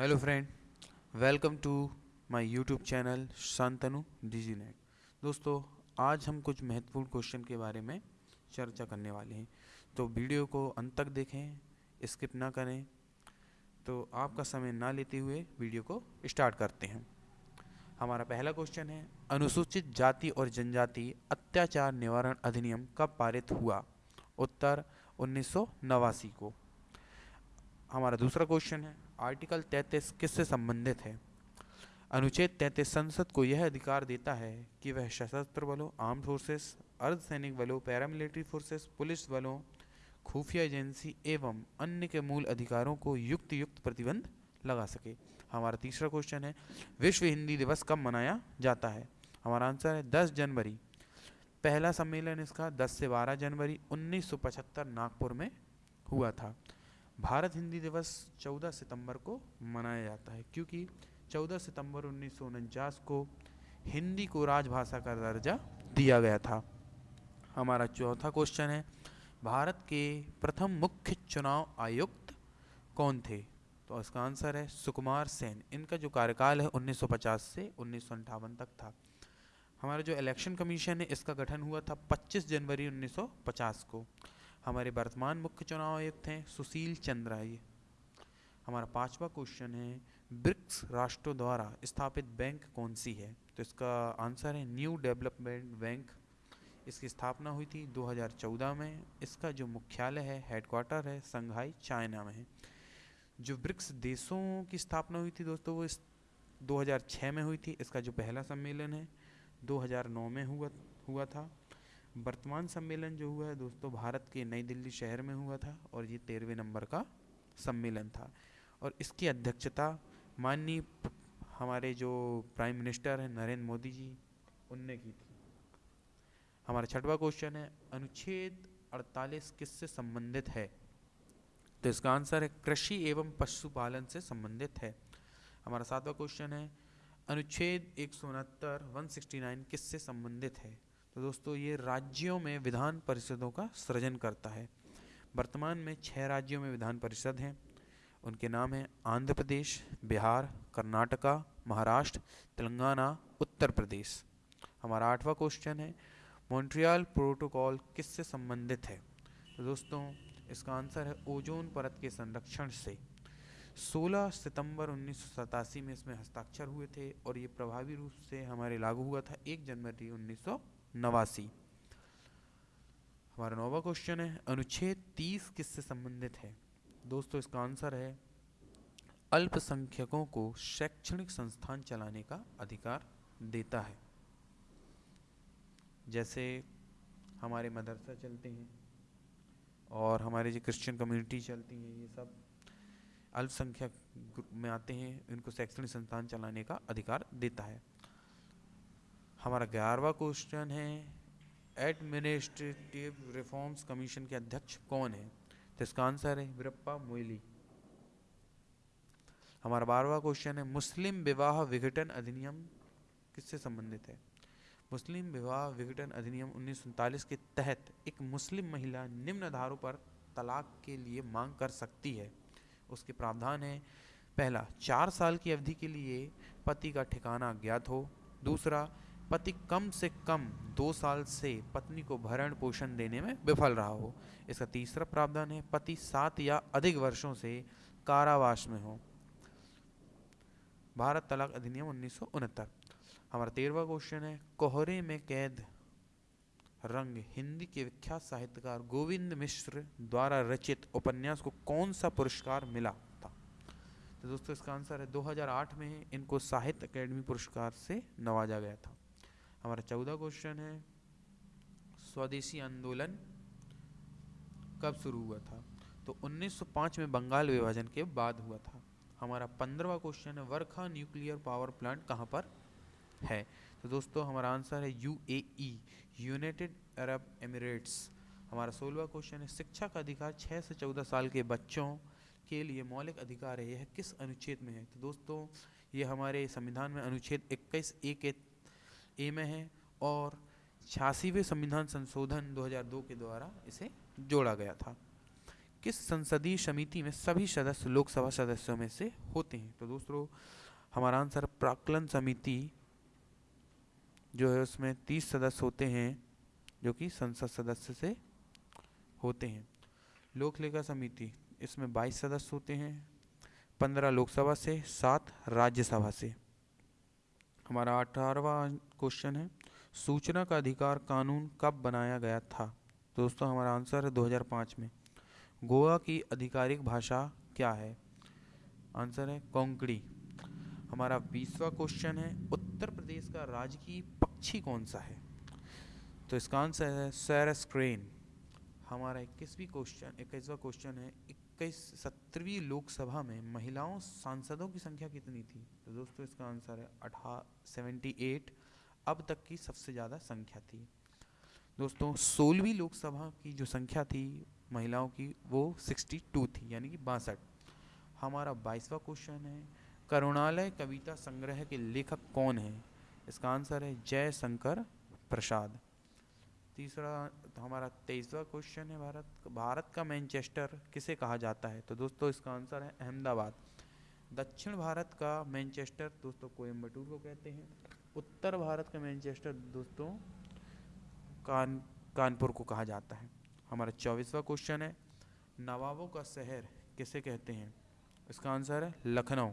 Hello friend welcome to my YouTube channel Shantanu Digi Net दोस्तों, आज हम कुछ महत्वपूर्ण क्वेश्चन के बारे में चर्चा करने वाले हैं। तो वीडियो को अंत तक देखें स्किप ना करें। तो आपका समय ना लेते हुए वीडियो को स्टार्ट करते हैं। हमारा पहला क्वेश्चन है, अनुसूचित जाति और जनजाति अत्याचार निवारण अधिनियम कब पारित हुआ? उत्तर, उन्नीस सौ नवासी को। हमारा दूसरा क्वेश्चन है आर्टिकल 33 किससे संबंधित है? अनुच्छेद 33 संसद को यह अधिकार देता है कि वह सशस्त्र बलों आर्म फोर्सेस अर्धसैनिक बलों पैरामिलिट्री फोर्सेस पुलिस बलों, खुफिया एजेंसी एवं अन्य के मूल अधिकारों को युक्त युक्त प्रतिबंध लगा सके। हमारा तीसरा क्वेश्चन है, विश्व हिंदी दिवस कब मनाया जाता है? हमारा आंसर है 10 जनवरी। पहला सम्मेलन इसका 10 से 12 जनवरी 1975 नागपुर में हुआ था। भारत हिंदी दिवस 14 सितंबर को मनाया जाता है, क्योंकि 14 सितंबर उन्नीस सौ उनचास को हिंदी को राजभाषा का दर्जा दिया गया था। हमारा चौथा क्वेश्चन है, भारत के प्रथम मुख्य चुनाव आयुक्त कौन थे? तो इसका आंसर है सुकुमार सेन। इनका जो कार्यकाल है 1950 से उन्नीस तक था। हमारा जो इलेक्शन कमीशन है, इसका गठन हुआ था 25 जनवरी 1950 को। हमारे वर्तमान मुख्य चुनाव आयुक्त हैं, सुशील चंद्रा ये। हमारा पांचवा क्वेश्चन है, ब्रिक्स राष्ट्रों द्वारा स्थापित बैंक कौन सी है? तो इसका आंसर है न्यू डेवलपमेंट बैंक इसकी स्थापना हुई थी 2014 में। इसका जो मुख्यालय है हेडक्वार्टर है, संघाई, चाइना में है। जो ब्रिक्स देशों की स्थापना हुई थी दोस्तों, वो इस 2006 में हुई थी। इसका जो पहला सम्मेलन है 2009 में हुआ हुआ था। वर्तमान सम्मेलन जो हुआ है दोस्तों, भारत के नई दिल्ली शहर में हुआ था और ये तेरहवें नंबर का सम्मेलन था। और इसकी अध्यक्षता माननीय हमारे जो प्राइम मिनिस्टर हैं, नरेंद्र मोदी जी, उनने की थी। हमारा छठवा क्वेश्चन है, अनुच्छेद 48 किससे संबंधित है? तो इसका आंसर है, कृषि एवं पशुपालन से संबंधित है। हमारा सातवां क्वेश्चन है, अनुच्छेद एक सौ उनहत्तर वन सिक्सटी नाइन किससे संबंधित है? तो दोस्तों, ये राज्यों में विधान परिषदों का सृजन करता है। वर्तमान में छह राज्यों में विधान परिषद हैं। उनके नाम हैं आंध्र प्रदेश, बिहार, कर्नाटका, महाराष्ट्र, तेलंगाना, उत्तर प्रदेश। हमारा आठवां क्वेश्चन है, मॉन्ट्रियल प्रोटोकॉल किससे संबंधित है? तो दोस्तों, इसका आंसर है ओजोन परत के संरक्षण से। 16 सितंबर उन्नीस सौ सतासी में इसमें हस्ताक्षर हुए थे और ये प्रभावी रूप से हमारे लागू हुआ था। 1 जनवरी उन्नीस हमारा नौवा क्वेश्चन है, अनुच्छेद तीस किससे संबंधित है? दोस्तों, इसका आंसर है, अल्पसंख्यकों को शैक्षणिक संस्थान चलाने का अधिकार देता है। जैसे हमारे मदरसा चलते हैं और हमारे जो क्रिश्चियन कम्युनिटी चलती हैं, ये सब अल्पसंख्यक ग्रुप में आते हैं, इनको शैक्षणिक संस्थान चलाने का अधिकार देता है। हमारा ग्यारहवा क्वेश्चन है एडमिनिस्ट्रेटिव रिफॉर्म्स कमीशन के अध्यक्ष कौन है? तो इसका आंसर है वीरप्पा मोइली। हमारा बारहवा क्वेश्चन है, मुस्लिम विवाह विघटन अधिनियम किससे संबंधित है? मुस्लिम विवाह विघटन अधिनियम उन्नीस सौ उनतालीस के तहत एक मुस्लिम महिला निम्न आधारों पर तलाक के लिए मांग कर सकती है। उसके प्रावधान है। पहला, चार साल की अवधि के लिए पति का ठिकाना अज्ञात हो। दूसरा, पति कम से कम दो साल से पत्नी को भरण पोषण देने में विफल रहा हो। इसका तीसरा प्रावधान है, पति सात या अधिक वर्षों से कारावास में हो। भारत तलाक अधिनियम उन्नीस सौ उनहत्तर। हमारा तेरहवा क्वेश्चन है, कोहरे में कैद रंग हिंदी के विख्यात साहित्यकार गोविंद मिश्र द्वारा रचित उपन्यास को कौन सा पुरस्कार मिला था? तो दोस्तों, इसका आंसर है 2008 में इनको साहित्य अकेडमी पुरस्कार से नवाजा गया था। हमारा चौदह क्वेश्चन है, स्वदेशी आंदोलन कब शुरू हुआ था? तो 1905 में बंगाल विभाजन के बाद हुआ था। हमारा पंद्रहवा क्वेश्चन है, वर्खा न्यूक्लियर पावर प्लांट कहाँ पर है? तो दोस्तों, हमारा आंसर है U A United Arab Emirates हमारा सोलवा क्वेश्चन है, शिक्षा का अधिकार छः से चौदह साल के बच्चों के लिए मौलिक अधिकार है, यह किस अनुच्छेद में है? तो दोस्तों, ये हमारे संविधान में अनुच्छेद इक्कीस ए के ए में है और छियासीवें संविधान संशोधन 2002 के द्वारा इसे जोड़ा गया था। किस संसदीय समिति में सभी सदस्य लोकसभा सदस्यों में से होते हैं? तो दोस्तों, हमारा आंसर प्राकलन समिति। जो है उसमें तीस सदस्य होते हैं, जो कि संसद सदस्य से होते हैं। लोक लेखा समिति, इसमें बाईस सदस्य होते हैं, पंद्रह लोकसभा से, सात राज्यसभा से। हमारा अठारहवा क्वेश्चन है, सूचना का अधिकार कानून कब बनाया गया था? दोस्तों, हमारा आंसर है 2005 में। गोवा की आधिकारिक भाषा क्या है? आंसर है कोंकणी। हमारा बीसवा क्वेश्चन है, उत्तर प्रदेश का राजकीय पक्षी कौन सा है? तो इसका आंसर है सैरस्क्रेन हमारा इक्कीसवीं क्वेश्चन इक्कीसवा क्वेश्चन है इक्कीस सत्रहवीं लोकसभा में महिलाओं सांसदों की संख्या कितनी थी? तो दोस्तों, इसका आंसर है अठा सेवेंटी एट अब तक की सबसे ज़्यादा संख्या थी। दोस्तों, सोलहवीं लोकसभा की जो संख्या थी महिलाओं की, वो सिक्सटी टू थी, यानी कि बासठ। हमारा बाईसवा क्वेश्चन है, करुणालय कविता संग्रह के लेखक कौन है? इसका आंसर है जय शंकर प्रसाद। तीसरा तो हमारा तेईसवा क्वेश्चन है, भारत भारत का मैनचेस्टर किसे कहा जाता है? तो दोस्तों, इसका आंसर है अहमदाबाद। दक्षिण भारत का मैनचेस्टर दोस्तों कोयम्बटूर को कहते हैं। उत्तर भारत का मैनचेस्टर दोस्तों, कान, कानपुर को कहा जाता है। हमारा चौबीसवा क्वेश्चन है, नवाबों का शहर किसे कहते हैं? इसका आंसर है लखनऊ।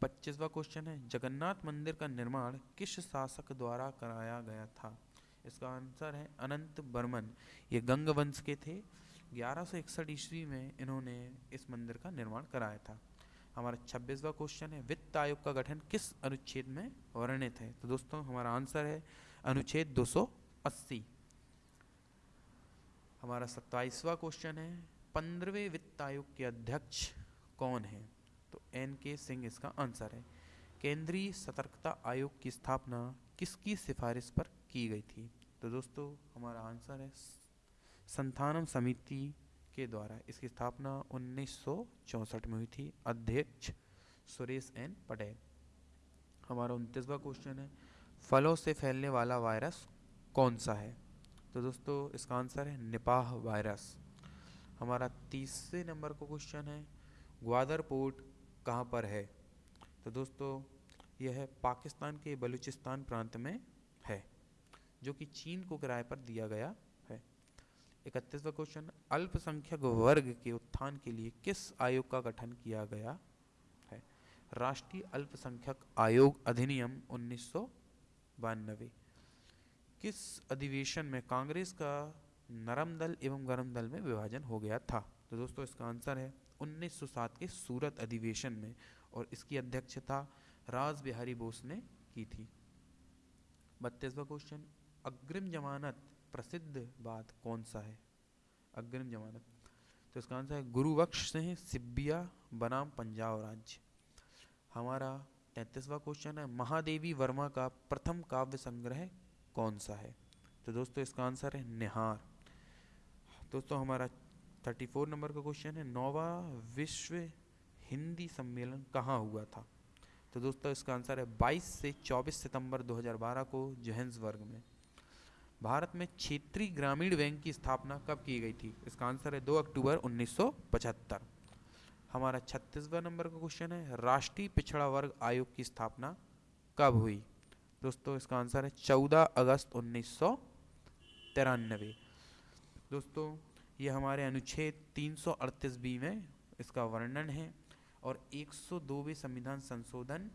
पच्चीसवा क्वेश्चन है, जगन्नाथ मंदिर का निर्माण किस शासक द्वारा कराया गया था? इसका आंसर है अनंत बर्मन। ये गंग वंश के थे। ग्यारह ईस्वी में इन्होंने इस मंदिर का निर्माण कराया था। हमारा छब्बीसवा क्वेश्चन है, वित्त आयोग का गठन किस अनुच्छेद में वर्णित है? तो दोस्तों, हमारा आंसर है अनुच्छेद 280 हमारा सत्ताईसवा क्वेश्चन है, पंद्रहवें वित्त आयोग के अध्यक्ष कौन है? एन के सिंह इसका आंसर है। केंद्रीय सतर्कता आयोग की स्थापना किसकी सिफारिश पर की गई थी? तो दोस्तों, हमारा आंसर है संथानम समिति के द्वारा। इसकी स्थापना उन्नीस में हुई थी। अध्यक्ष सुरेश एन पटेल। हमारा उनतीसवा क्वेश्चन है, फलों से फैलने वाला वायरस कौन सा है? तो दोस्तों, इसका आंसर है निपाह वायरस हमारा तीसरे नंबर का क्वेश्चन है ग्वादर पोर्ट कहाँ पर है? तो दोस्तों, यह पाकिस्तान के बलूचिस्तान प्रांत में है, जो कि चीन को किराए पर दिया गया है। इकतीसवा क्वेश्चन अल्पसंख्यक वर्ग के उत्थान के लिए किस आयोग का गठन किया गया है? राष्ट्रीय अल्पसंख्यक आयोग अधिनियम उन्नीस सौ बानवे। किस अधिवेशन में कांग्रेस का नरम दल एवं गरम दल में विभाजन हो गया था? तो दोस्तों, इसका आंसर है 1907 के सूरत अधिवेशन में और इसकी अध्यक्षता राज बिहारी बोस ने की थी। बत्तीसवा क्वेश्चन अग्रिम जमानत प्रसिद्ध बात कौन सा है? अग्रिम जमानत। तो इसका आंसर है गुरुवक्ष सिंह सिब्बिया, बनाम पंजाब राज्य। हमारा तैतीसवा क्वेश्चन है, महादेवी वर्मा का प्रथम काव्य संग्रह कौन सा है? तो दोस्तों, इसका आंसर है निहार। दोस्तों, हमारा थर्टी फोर नंबर का क्वेश्चन है, नौवा विश्व हिंदी सम्मेलन कहाँ हुआ था? तो दोस्तों, इसका आंसर है 22 से 24 सितंबर 2012 को जोहेंसबर्ग में। भारत में क्षेत्रीय ग्रामीण बैंक की स्थापना कब की गई थी? इसका आंसर है 2 अक्टूबर 1975 हमारा छत्तीसवा नंबर का क्वेश्चन है, राष्ट्रीय पिछड़ा वर्ग आयोग की स्थापना कब हुई? दोस्तों, इसका आंसर है 14 अगस्त उन्नीस दोस्तों ये हमारे अनुच्छेद 338 बी में इसका वर्णन है और 102वें संविधान संशोधन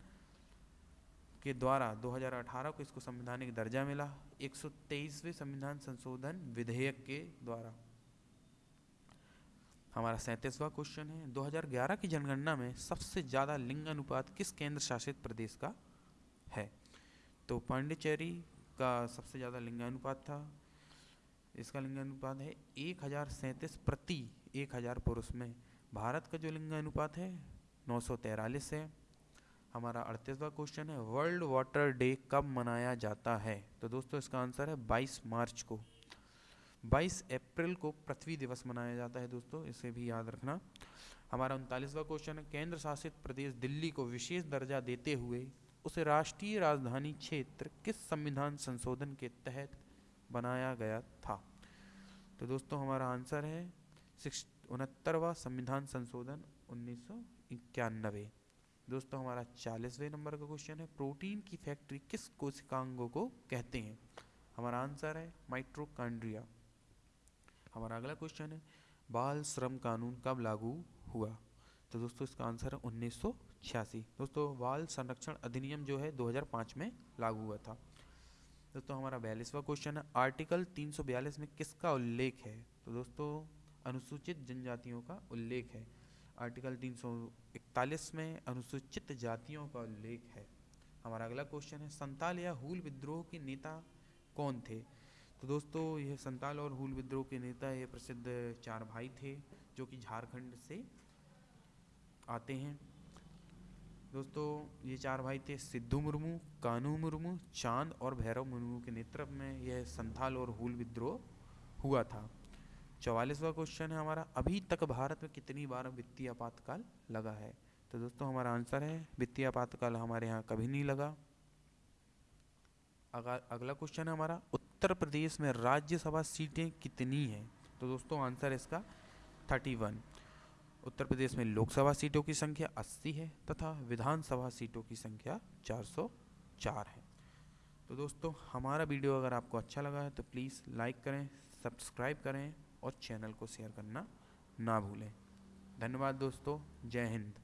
के द्वारा 2018 को इसको संवैधानिक दर्जा मिला 123वें संविधान संशोधन विधेयक के द्वारा। हमारा सैंतीसवा क्वेश्चन है 2011 की जनगणना में सबसे ज़्यादा लिंग अनुपात किस केंद्र शासित प्रदेश का है? तो पांडिचेरी का सबसे ज़्यादा लिंगानुपात था इसका लिंगानुपात है एक हज़ार सैंतीस प्रति एक हज़ार पुरुष में। भारत का जो लिंगानुपात है, नौ सौ तैरालीस है। हमारा अड़तीसवा क्वेश्चन है वर्ल्ड वाटर डे कब मनाया जाता है? तो दोस्तों, इसका आंसर है 22 मार्च को। 22 अप्रैल को पृथ्वी दिवस मनाया जाता है दोस्तों, इसे भी याद रखना। हमारा उनतालीसवा क्वेश्चन है, केंद्र शासित प्रदेश दिल्ली को विशेष दर्जा देते हुए उसे राष्ट्रीय राजधानी क्षेत्र किस संविधान संशोधन के तहत बनाया गया था। तो दोस्तों, हमारा आंसर है उनहत्तरवा संविधान संशोधन उन्नीस सौ इक्यानबे दोस्तों, हमारा चालीसवें नंबर का क्वेश्चन है, प्रोटीन की फैक्ट्री किस कोशिकांगों को कहते हैं? हमारा आंसर है माइट्रोकांड्रिया। हमारा अगला क्वेश्चन है, बाल श्रम कानून कब लागू हुआ? तो दोस्तों, इसका आंसर है उन्नीस सौ छियासी। दोस्तों, बाल संरक्षण अधिनियम जो है 2005 में लागू हुआ था। दोस्तों हमारा बयालीसवा क्वेश्चन है। आर्टिकल 342 में किसका उल्लेख है? तो दोस्तों, अनुसूचित जनजातियों का उल्लेख है। आर्टिकल 341 में अनुसूचित जातियों का उल्लेख है। हमारा अगला क्वेश्चन है, संताल या हुल विद्रोह के नेता कौन थे? तो दोस्तों, यह संताल और हुल विद्रोह के नेता ये प्रसिद्ध चार भाई थे, जो कि झारखंड से आते हैं। दोस्तों, ये चार भाई थे, सिद्धू मुर्मू, कानू मुर्मू, चाँद और भैरव मुर्मू के नेतृत्व में यह संथाल और हुल विद्रोह हुआ था। चौवालीसवा क्वेश्चन है हमारा, अभी तक भारत में कितनी बार वित्तीय आपातकाल लगा है? तो दोस्तों, हमारा आंसर है, वित्तीय आपातकाल हमारे यहाँ कभी नहीं लगा। अगला क्वेश्चन है हमारा, उत्तर प्रदेश में राज्यसभा सीटें कितनी हैं? तो दोस्तों आंसर इसका थर्टी वन उत्तर प्रदेश में लोकसभा सीटों की संख्या 80 है तथा विधानसभा सीटों की संख्या 404 है। तो दोस्तों, हमारा वीडियो अगर आपको अच्छा लगा है तो प्लीज़ लाइक करें, सब्सक्राइब करें और चैनल को शेयर करना ना भूलें। धन्यवाद दोस्तों, जय हिंद।